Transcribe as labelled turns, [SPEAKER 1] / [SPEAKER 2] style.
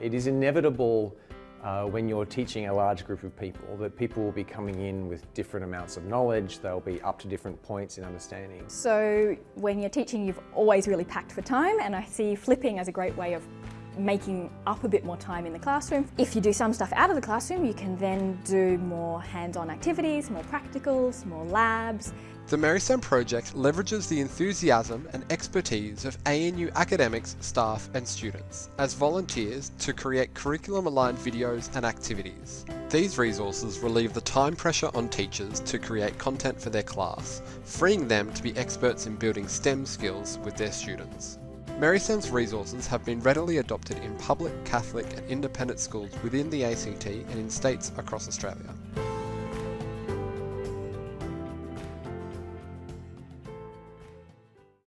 [SPEAKER 1] It is inevitable uh, when you're teaching a large group of people that people will be coming in with different amounts of knowledge, they'll be up to different points in understanding.
[SPEAKER 2] So when you're teaching you've always really packed for time and I see flipping as a great way of making up a bit more time in the classroom. If you do some stuff out of the classroom, you can then do more hands-on activities, more practicals, more labs.
[SPEAKER 3] The Marystone project leverages the enthusiasm and expertise of ANU academics, staff and students as volunteers to create curriculum-aligned videos and activities. These resources relieve the time pressure on teachers to create content for their class, freeing them to be experts in building STEM skills with their students. Marystone's resources have been readily adopted in public, Catholic and independent schools within the ACT and in states across Australia.